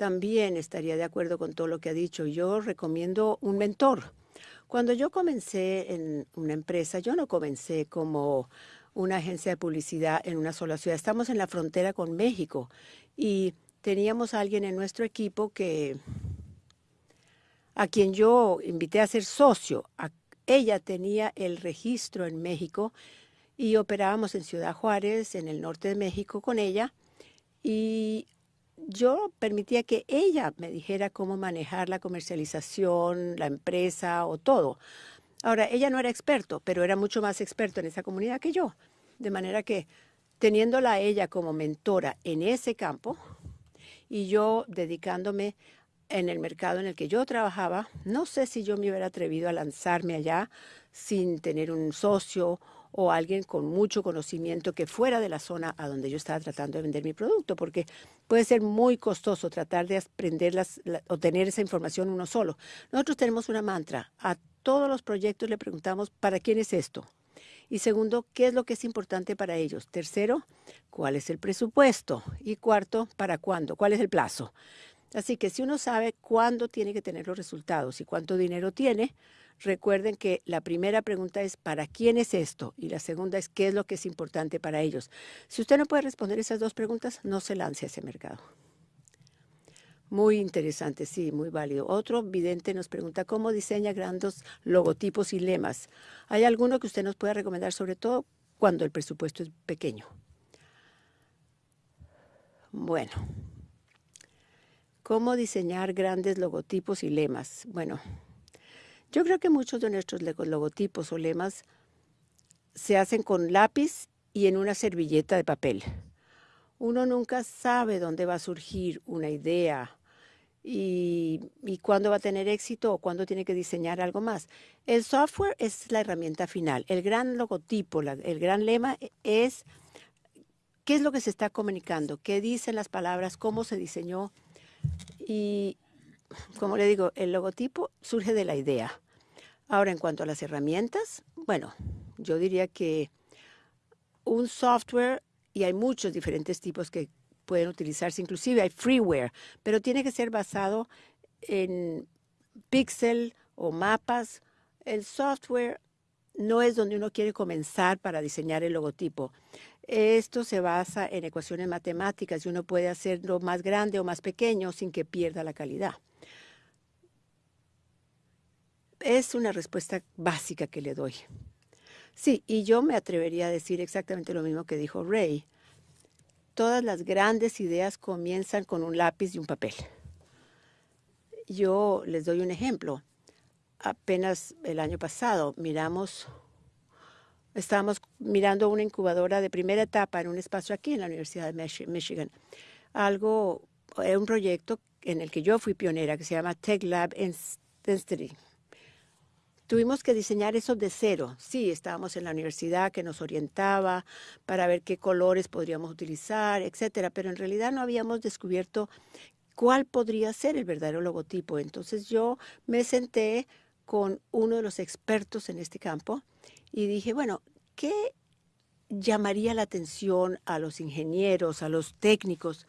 B: también estaría de acuerdo con todo lo que ha dicho. Yo recomiendo un mentor. Cuando yo comencé en una empresa, yo no comencé como una agencia de publicidad en una sola ciudad. Estamos en la frontera con México y teníamos a alguien en nuestro equipo que a quien yo invité a ser socio. ella tenía el registro en México y operábamos en Ciudad Juárez, en el norte de México, con ella. Y yo permitía que ella me dijera cómo manejar la comercialización, la empresa o todo. Ahora, ella no era experto, pero era mucho más experto en esa comunidad que yo. De manera que teniéndola a ella como mentora en ese campo y yo dedicándome en el mercado en el que yo trabajaba, no sé si yo me hubiera atrevido a lanzarme allá sin tener un socio o alguien con mucho conocimiento que fuera de la zona a donde yo estaba tratando de vender mi producto, porque puede ser muy costoso tratar de aprender las, o tener esa información uno solo. Nosotros tenemos una mantra. A todos los proyectos le preguntamos, ¿para quién es esto? Y segundo, ¿qué es lo que es importante para ellos? Tercero, ¿cuál es el presupuesto? Y cuarto, ¿para cuándo? ¿Cuál es el plazo? Así que si uno sabe cuándo tiene que tener los resultados y cuánto dinero tiene, recuerden que la primera pregunta es ¿para quién es esto? Y la segunda es ¿qué es lo que es importante para ellos? Si usted no puede responder esas dos preguntas, no se lance a ese mercado. Muy interesante, sí, muy válido. Otro vidente nos pregunta cómo diseña grandes logotipos y lemas. ¿Hay alguno que usted nos pueda recomendar, sobre todo cuando el presupuesto es pequeño? Bueno, ¿Cómo diseñar grandes logotipos y lemas? Bueno, yo creo que muchos de nuestros logotipos o lemas se hacen con lápiz y en una servilleta de papel. Uno nunca sabe dónde va a surgir una idea y, cuándo va a tener éxito o cuándo tiene que diseñar algo más. El software es la herramienta final. El gran logotipo, el gran lema es qué es lo que se está comunicando, qué dicen las palabras, cómo se diseñó y como le digo, el logotipo surge de la idea. Ahora, en cuanto a las herramientas, bueno, yo diría que un software, y hay muchos diferentes tipos que pueden utilizarse, inclusive hay freeware, pero tiene que ser basado en pixel o mapas. El software no es donde uno quiere comenzar para diseñar el logotipo. Esto se basa en ecuaciones matemáticas y uno puede hacerlo más grande o más pequeño sin que pierda la calidad. Es una respuesta básica que le doy. Sí, y yo me atrevería a decir exactamente lo mismo que dijo Ray. Todas las grandes ideas comienzan con un lápiz y un papel. Yo les doy un ejemplo. Apenas el año pasado miramos Estábamos mirando una incubadora de primera etapa en un espacio aquí en la Universidad de Michigan. Algo, eh, un proyecto en el que yo fui pionera que se llama Tech Lab Density. Tuvimos que diseñar eso de cero. Sí, estábamos en la universidad que nos orientaba para ver qué colores podríamos utilizar, etcétera, pero en realidad no habíamos descubierto cuál podría ser el verdadero logotipo. Entonces yo me senté con uno de los expertos en este campo y dije, bueno, ¿qué llamaría la atención a los ingenieros, a los técnicos,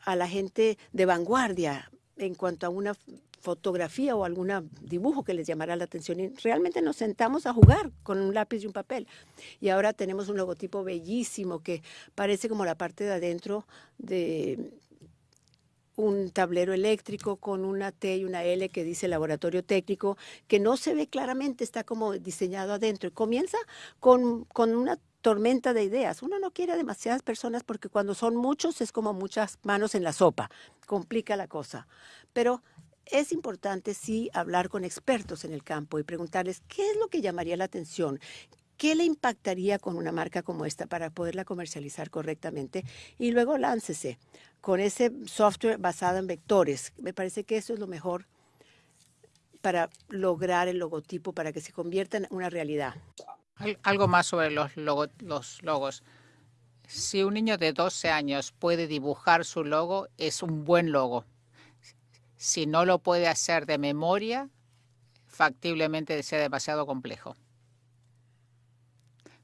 B: a la gente de vanguardia en cuanto a una fotografía o algún dibujo que les llamara la atención. Y realmente nos sentamos a jugar con un lápiz y un papel. Y ahora tenemos un logotipo bellísimo que parece como la parte de adentro de un tablero eléctrico con una T y una L que dice laboratorio técnico, que no se ve claramente, está como diseñado adentro. Comienza con, con una tormenta de ideas. Uno no quiere demasiadas personas porque cuando son muchos es como muchas manos en la sopa, complica la cosa. Pero es importante sí hablar con expertos en el campo y preguntarles qué es lo que llamaría la atención, ¿Qué le impactaría con una marca como esta para poderla comercializar correctamente? Y luego láncese con ese software basado en vectores. Me parece que eso es lo mejor para lograr el logotipo, para que se convierta en una realidad.
A: Algo más sobre los, logos. Si un niño de 12 años puede dibujar su logo, es un buen logo. Si no lo puede hacer de memoria, factiblemente sea demasiado complejo.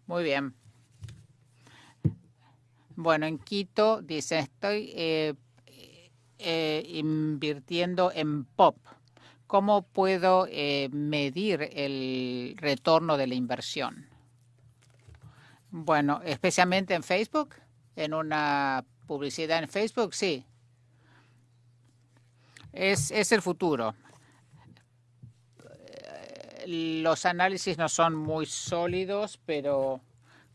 A: Muy bien. Bueno, en Quito dice, estoy eh, eh, invirtiendo en POP. ¿Cómo puedo eh, medir el retorno de la inversión? Bueno, especialmente en Facebook, en una publicidad en Facebook, sí. Es, es el futuro. Los análisis no son muy sólidos, pero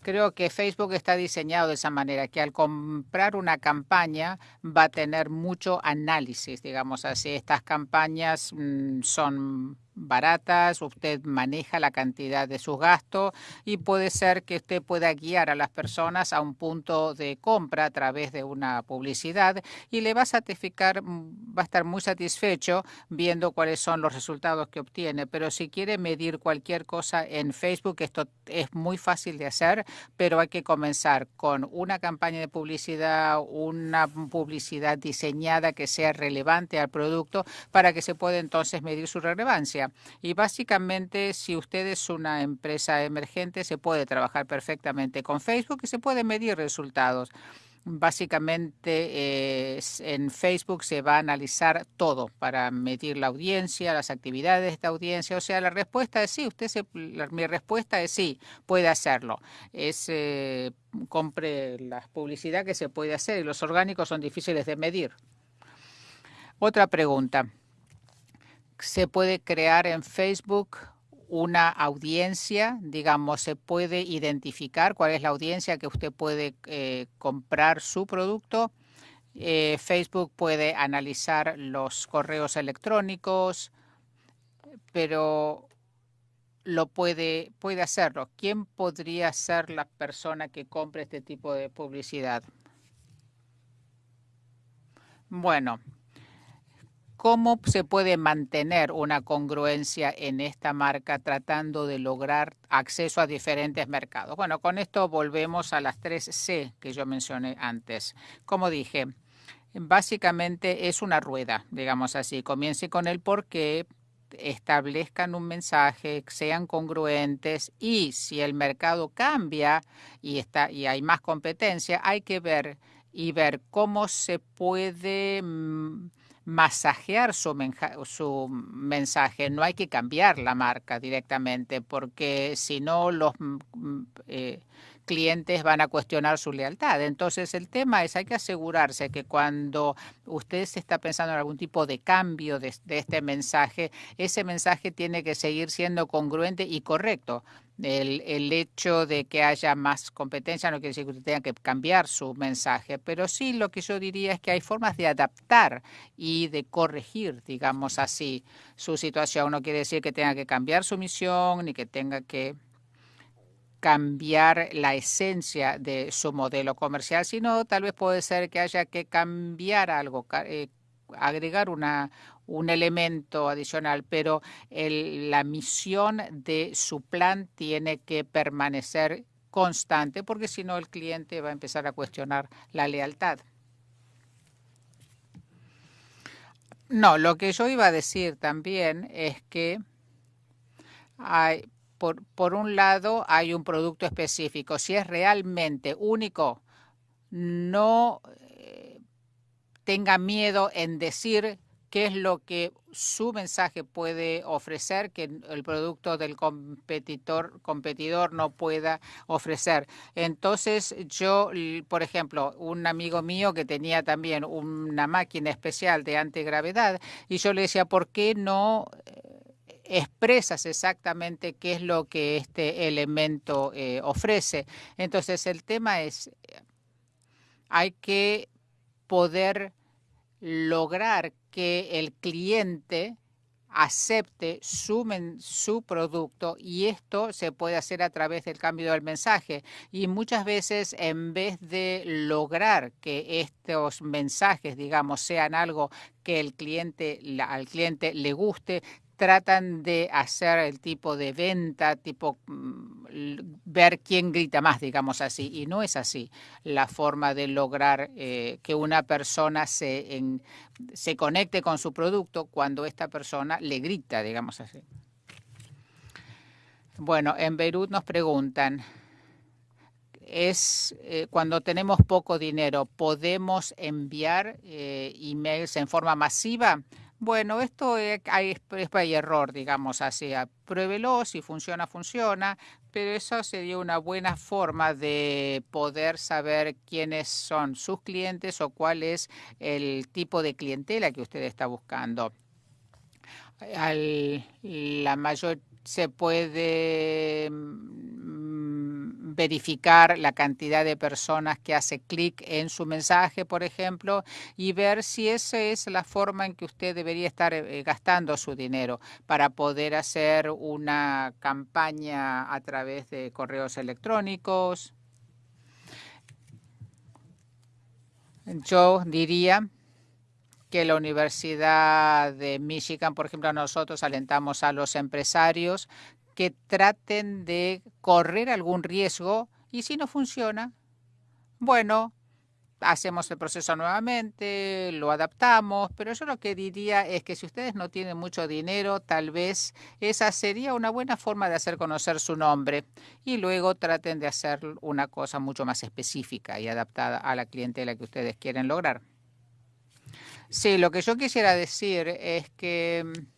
A: Creo que Facebook está diseñado de esa manera, que al comprar una campaña va a tener mucho análisis, digamos así. Estas campañas mm, son baratas, usted maneja la cantidad de sus gastos y puede ser que usted pueda guiar a las personas a un punto de compra a través de una publicidad y le va a satisficar, va a estar muy satisfecho viendo cuáles son los resultados que obtiene. Pero si quiere medir cualquier cosa en Facebook, esto es muy fácil de hacer, pero hay que comenzar con una campaña de publicidad, una publicidad diseñada que sea relevante al producto para que se pueda entonces medir su relevancia. Y básicamente, si usted es una empresa emergente, se puede trabajar perfectamente con Facebook y se pueden medir resultados. Básicamente en Facebook se va a analizar todo para medir la audiencia, las actividades de esta audiencia. O sea, la respuesta es sí. Usted mi respuesta es sí, puede hacerlo. Es eh, compre la publicidad que se puede hacer y los orgánicos son difíciles de medir. Otra pregunta se puede crear en Facebook una audiencia, digamos, se puede identificar cuál es la audiencia que usted puede eh, comprar su producto. Eh, Facebook puede analizar los correos electrónicos, pero lo puede, puede hacerlo. ¿Quién podría ser la persona que compre este tipo de publicidad? Bueno, ¿Cómo se puede mantener una congruencia en esta marca tratando de lograr acceso a diferentes mercados? Bueno, con esto volvemos a las tres C que yo mencioné antes. Como dije, básicamente es una rueda, digamos así. Comience con el por qué, establezcan un mensaje, sean congruentes y si el mercado cambia y, está, y hay más competencia, hay que ver y ver cómo se puede mm, masajear su, su, mensaje, no hay que cambiar la marca directamente, porque si no los mm, eh, clientes van a cuestionar su lealtad. Entonces el tema es, hay que asegurarse que cuando usted se está pensando en algún tipo de cambio de este mensaje, ese mensaje tiene que seguir siendo congruente y correcto el, el, hecho de que haya más competencia no quiere decir que usted tenga que cambiar su mensaje, pero sí lo que yo diría es que hay formas de adaptar y de corregir, digamos así, su situación. No quiere decir que tenga que cambiar su misión ni que tenga que cambiar la esencia de su modelo comercial, sino tal vez puede ser que haya que cambiar algo, eh, agregar una, un elemento adicional, pero la misión de su plan tiene que permanecer constante porque si no el cliente va a empezar a cuestionar la lealtad. No, lo que yo iba a decir también es que hay, por, por un lado hay un producto específico. Si es realmente único, no eh, tenga miedo en decir qué es lo que su mensaje puede ofrecer que el producto del competidor, competidor no pueda ofrecer. Entonces yo, por ejemplo, un amigo mío que tenía también una máquina especial de antigravedad y yo le decía, ¿por qué no eh, expresas exactamente qué es lo que este elemento eh, ofrece? Entonces el tema es, hay que poder lograr que el cliente acepte su, producto y esto se puede hacer a través del cambio del mensaje. Y muchas veces en vez de lograr que estos mensajes, digamos, sean algo que el cliente, al cliente le guste, tratan de hacer el tipo de venta, tipo mm, ver quién grita más, digamos así. Y no es así la forma de lograr eh, que una persona se, se conecte con su producto cuando esta persona le grita, digamos así. Bueno, en Beirut nos preguntan, es eh, cuando tenemos poco dinero, ¿podemos enviar eh, emails en forma masiva? Bueno, esto es, es, error, digamos así. Pruébelo, si funciona, funciona, pero eso sería una buena forma de poder saber quiénes son sus clientes o cuál es el tipo de clientela que usted está buscando. La mayor se puede verificar la cantidad de personas que hace clic en su mensaje, por ejemplo, y ver si esa es la forma en que usted debería estar eh, gastando su dinero para poder hacer una campaña a través de correos electrónicos. Yo diría que la Universidad de Michigan, por ejemplo, nosotros alentamos a los empresarios que traten de correr algún riesgo y si no funciona, bueno, hacemos el proceso nuevamente, lo adaptamos, pero yo lo que diría es que si ustedes no tienen mucho dinero, tal vez esa sería una buena forma de hacer conocer su nombre y luego traten de hacer una cosa mucho más específica y adaptada a la clientela que ustedes quieren lograr. Sí, lo que yo quisiera decir es que mm,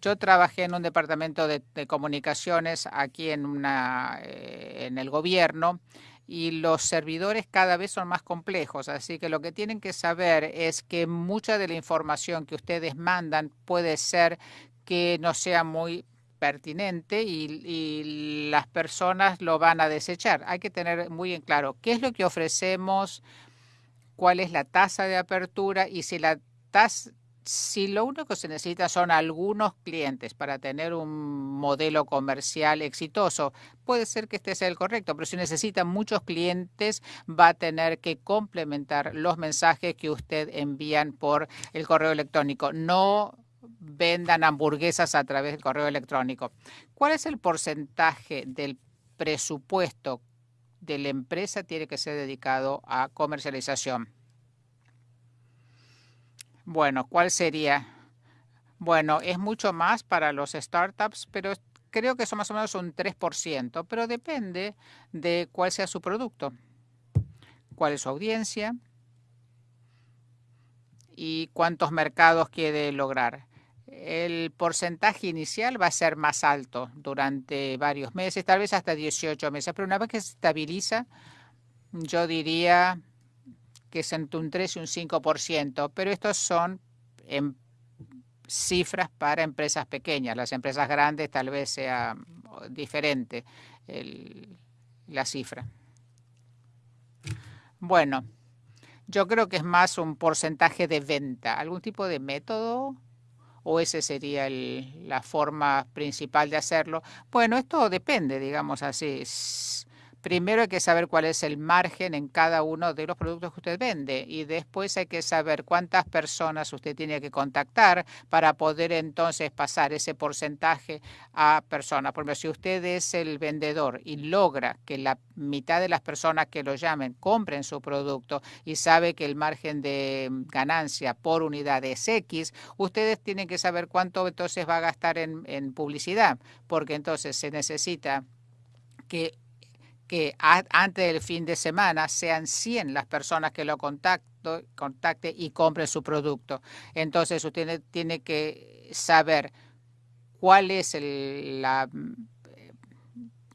A: yo trabajé en un departamento de, comunicaciones aquí en, una, eh, en el gobierno y los servidores cada vez son más complejos, así que lo que tienen que saber es que mucha de la información que ustedes mandan puede ser que no sea muy pertinente y, y, las personas lo van a desechar. Hay que tener muy en claro qué es lo que ofrecemos, cuál es la tasa de apertura y si la tasa si lo único que se necesita son algunos clientes para tener un modelo comercial exitoso, puede ser que este sea el correcto, pero si necesita muchos clientes, va a tener que complementar los mensajes que usted envían por el correo electrónico. No vendan hamburguesas a través del correo electrónico. ¿Cuál es el porcentaje del presupuesto de la empresa tiene que ser dedicado a comercialización. Bueno, ¿cuál sería? Bueno, es mucho más para los startups, pero creo que son más o menos un 3%, pero depende de cuál sea su producto, cuál es su audiencia y cuántos mercados quiere lograr el porcentaje inicial va a ser más alto durante varios meses, tal vez hasta 18 meses, pero una vez que se estabiliza, yo diría que es entre un 3 y un 5%, pero estos son en cifras para empresas pequeñas. Las empresas grandes tal vez sea diferente la cifra. Bueno, yo creo que es más un porcentaje de venta. ¿Algún tipo de método o esa sería la forma principal de hacerlo. Bueno, esto depende, digamos así. Primero hay que saber cuál es el margen en cada uno de los productos que usted vende y después hay que saber cuántas personas usted tiene que contactar para poder entonces pasar ese porcentaje a personas. Por ejemplo, si usted es el vendedor y logra que la mitad de las personas que lo llamen compren su producto y sabe que el margen de ganancia por unidad es X, ustedes tienen que saber cuánto entonces va a gastar en, en publicidad, porque entonces se necesita que que antes del fin de semana sean 100 las personas que lo contacto, contacte y compren su producto. Entonces usted tiene que saber cuál es la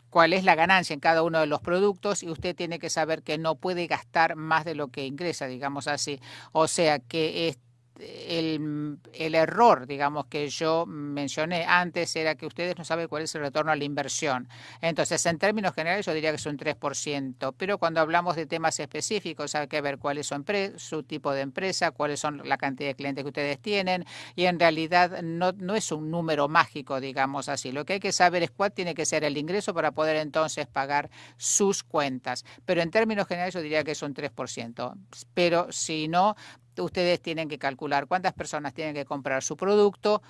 A: cuál es la ganancia en cada uno de los productos y usted tiene que saber que no puede gastar más de lo que ingresa, digamos así. O sea que el, el, error, digamos, que yo mencioné antes era que ustedes no saben cuál es el retorno a la inversión. Entonces, en términos generales, yo diría que es un 3%, pero cuando hablamos de temas específicos, hay que ver cuál es su, su tipo de empresa, cuáles son la cantidad de clientes que ustedes tienen, y en realidad no, no es un número mágico, digamos así. Lo que hay que saber es cuál tiene que ser el ingreso para poder entonces pagar sus cuentas. Pero en términos generales, yo diría que es un 3%. Pero si no, ustedes tienen que calcular cuántas personas tienen que comprar su producto,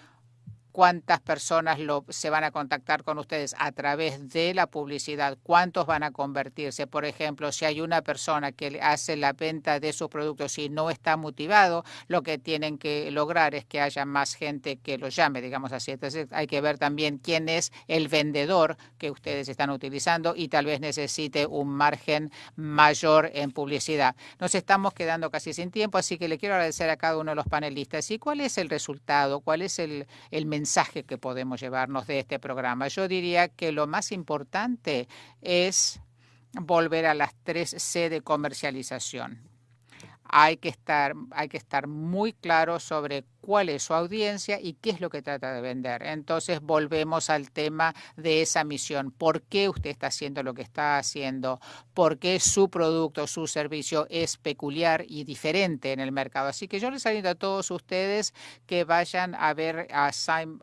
A: cuántas personas se van a contactar con ustedes a través de la publicidad, cuántos van a convertirse. Por ejemplo, si hay una persona que hace la venta de sus productos y no está motivado, lo que tienen que lograr es que haya más gente que lo llame, digamos así. Entonces hay que ver también quién es el vendedor que ustedes están utilizando y tal vez necesite un margen mayor en publicidad. Nos estamos quedando casi sin tiempo, así que le quiero agradecer a cada uno de los panelistas. ¿Y cuál es el resultado? ¿Cuál es el, el mensaje? Mensaje que podemos llevarnos de este programa. Yo diría que lo más importante es volver a las tres C de comercialización hay que estar, hay que estar muy claro sobre cuál es su audiencia y qué es lo que trata de vender. Entonces volvemos al tema de esa misión. ¿Por qué usted está haciendo lo que está haciendo? ¿Por qué su producto, su servicio es peculiar y diferente en el mercado? Así que yo les invito a todos ustedes que vayan a ver a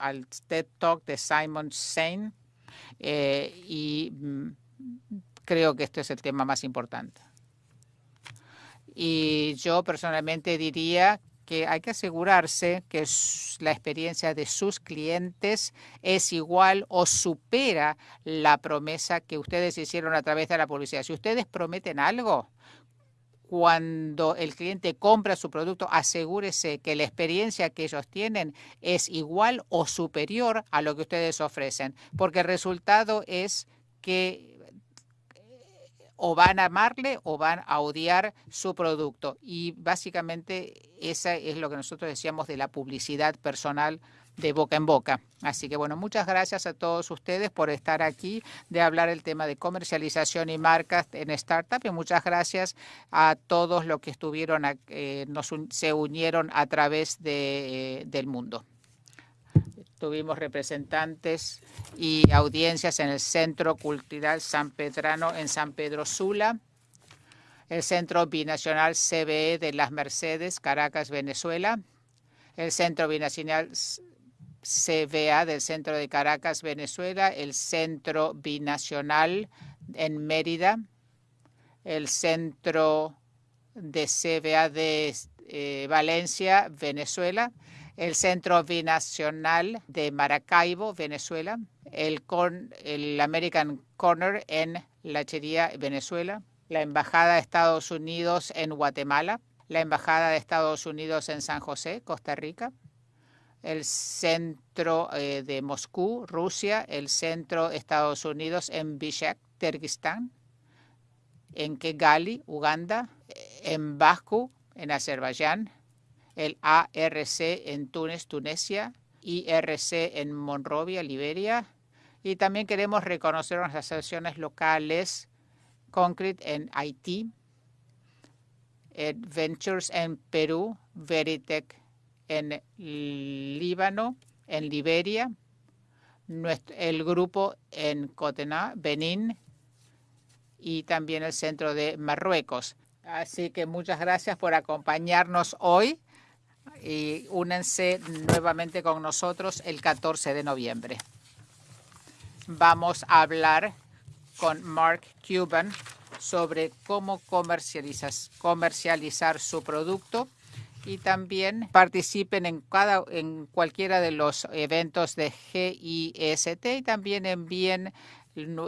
A: al TED Talk de Simon Sain eh, y mm, creo que este es el tema más importante. Y yo personalmente diría que hay que asegurarse que la experiencia de sus clientes es igual o supera la promesa que ustedes hicieron a través de la publicidad. Si ustedes prometen algo, cuando el cliente compra su producto, asegúrese que la experiencia que ellos tienen es igual o superior a lo que ustedes ofrecen, porque el resultado es que o van a amarle o van a odiar su producto. Y básicamente esa es lo que nosotros decíamos de la publicidad personal de boca en boca. Así que bueno, muchas gracias a todos ustedes por estar aquí, de hablar el tema de comercialización y marcas en startup y muchas gracias a todos los que estuvieron, eh, nos, se unieron a través de, eh, del mundo. Tuvimos representantes y audiencias en el Centro Cultural San Pedrano en San Pedro Sula, el Centro Binacional CBE de Las Mercedes, Caracas, Venezuela, el Centro Binacional CBA del Centro de Caracas, Venezuela, el Centro Binacional en Mérida, el Centro de CBA de eh, Valencia, Venezuela, el Centro Binacional de Maracaibo, Venezuela, el, American Corner en Lachería, Venezuela, la Embajada de Estados Unidos en Guatemala, la Embajada de Estados Unidos en San José, Costa Rica, el Centro eh, de Moscú, Rusia, el Centro de Estados Unidos en Bishkek, Kirguistán, en Kigali, Uganda, en Baku, en Azerbaiyán, el ARC en Túnez, Tunesia, IRC en Monrovia, Liberia, y también queremos reconocer las asociaciones locales Concrete en Haití, Ventures en Perú, Veritech en Líbano, en Liberia, el grupo en Cotená, Benín y también el centro de Marruecos. Así que muchas gracias por acompañarnos hoy y únense nuevamente con nosotros el 14 de noviembre. Vamos a hablar con Mark Cuban sobre cómo comercializar su producto y también participen en cada en cualquiera de los eventos de GIST y también envíen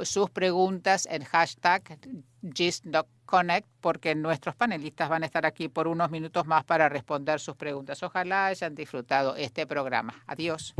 A: sus preguntas en hashtag GIST.connect porque nuestros panelistas van a estar aquí por unos minutos más para responder sus preguntas. Ojalá hayan disfrutado este programa. Adiós.